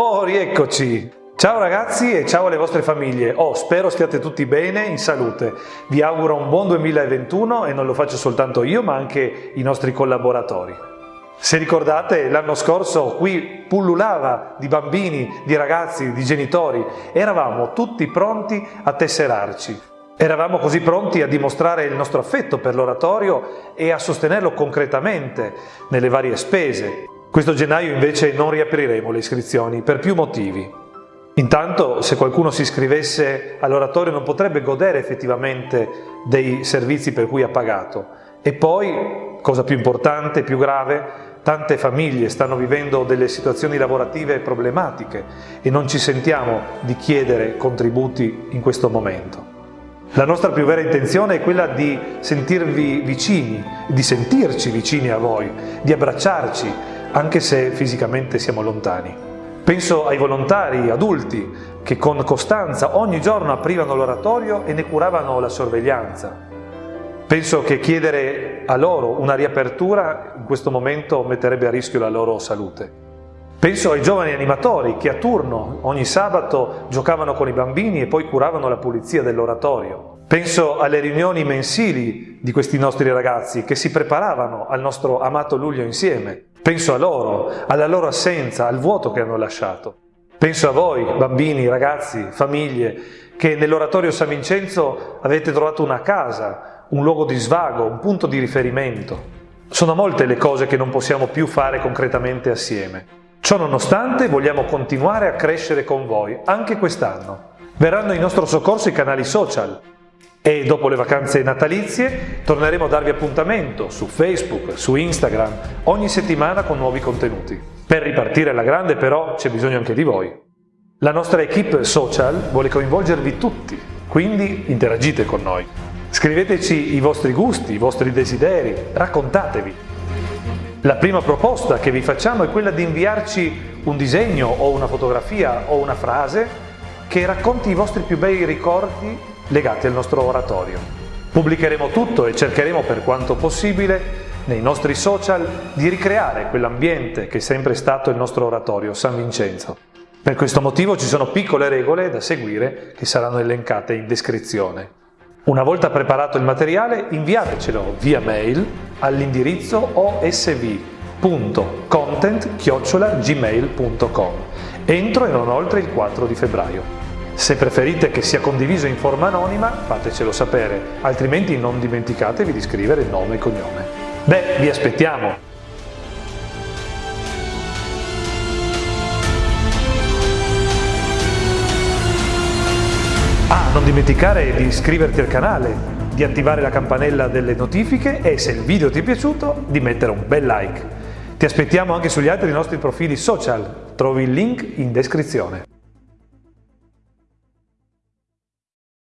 Oh, rieccoci! Ciao ragazzi e ciao alle vostre famiglie. Oh, spero stiate tutti bene, in salute. Vi auguro un buon 2021 e non lo faccio soltanto io, ma anche i nostri collaboratori. Se ricordate, l'anno scorso qui pullulava di bambini, di ragazzi, di genitori. Eravamo tutti pronti a tesserarci. Eravamo così pronti a dimostrare il nostro affetto per l'oratorio e a sostenerlo concretamente nelle varie spese, questo gennaio invece non riapriremo le iscrizioni per più motivi. Intanto se qualcuno si iscrivesse all'oratorio non potrebbe godere effettivamente dei servizi per cui ha pagato. E poi, cosa più importante, più grave, tante famiglie stanno vivendo delle situazioni lavorative problematiche e non ci sentiamo di chiedere contributi in questo momento. La nostra più vera intenzione è quella di sentirvi vicini, di sentirci vicini a voi, di abbracciarci, anche se fisicamente siamo lontani. Penso ai volontari adulti che con costanza ogni giorno aprivano l'oratorio e ne curavano la sorveglianza. Penso che chiedere a loro una riapertura in questo momento metterebbe a rischio la loro salute. Penso ai giovani animatori che a turno ogni sabato giocavano con i bambini e poi curavano la pulizia dell'oratorio. Penso alle riunioni mensili di questi nostri ragazzi che si preparavano al nostro amato luglio insieme. Penso a loro, alla loro assenza, al vuoto che hanno lasciato. Penso a voi, bambini, ragazzi, famiglie, che nell'oratorio San Vincenzo avete trovato una casa, un luogo di svago, un punto di riferimento. Sono molte le cose che non possiamo più fare concretamente assieme. Ciò nonostante vogliamo continuare a crescere con voi, anche quest'anno. Verranno in nostro soccorso i canali social, e dopo le vacanze natalizie torneremo a darvi appuntamento su Facebook, su Instagram, ogni settimana con nuovi contenuti. Per ripartire alla grande però c'è bisogno anche di voi. La nostra equipe social vuole coinvolgervi tutti, quindi interagite con noi. Scriveteci i vostri gusti, i vostri desideri, raccontatevi. La prima proposta che vi facciamo è quella di inviarci un disegno o una fotografia o una frase che racconti i vostri più bei ricordi legati al nostro oratorio. Pubblicheremo tutto e cercheremo per quanto possibile nei nostri social di ricreare quell'ambiente che è sempre stato il nostro oratorio, San Vincenzo. Per questo motivo ci sono piccole regole da seguire che saranno elencate in descrizione. Una volta preparato il materiale inviatecelo via mail all'indirizzo osv.content.gmail.com entro e non oltre il 4 di febbraio. Se preferite che sia condiviso in forma anonima, fatecelo sapere, altrimenti non dimenticatevi di scrivere nome e cognome. Beh, vi aspettiamo! Ah, non dimenticare di iscriverti al canale, di attivare la campanella delle notifiche e se il video ti è piaciuto di mettere un bel like. Ti aspettiamo anche sugli altri nostri profili social, trovi il link in descrizione.